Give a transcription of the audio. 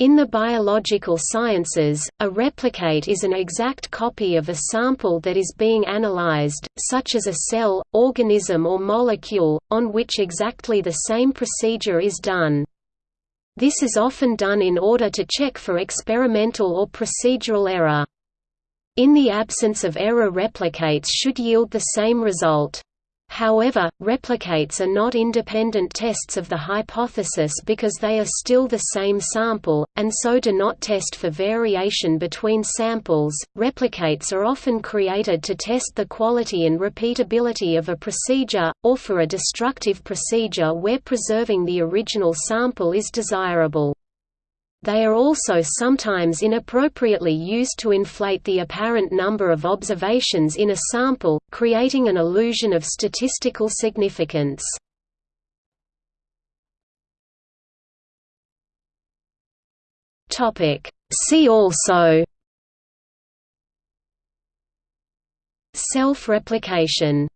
In the biological sciences, a replicate is an exact copy of a sample that is being analyzed, such as a cell, organism or molecule, on which exactly the same procedure is done. This is often done in order to check for experimental or procedural error. In the absence of error replicates should yield the same result. However, replicates are not independent tests of the hypothesis because they are still the same sample, and so do not test for variation between samples. Replicates are often created to test the quality and repeatability of a procedure, or for a destructive procedure where preserving the original sample is desirable. They are also sometimes inappropriately used to inflate the apparent number of observations in a sample, creating an illusion of statistical significance. See also Self-replication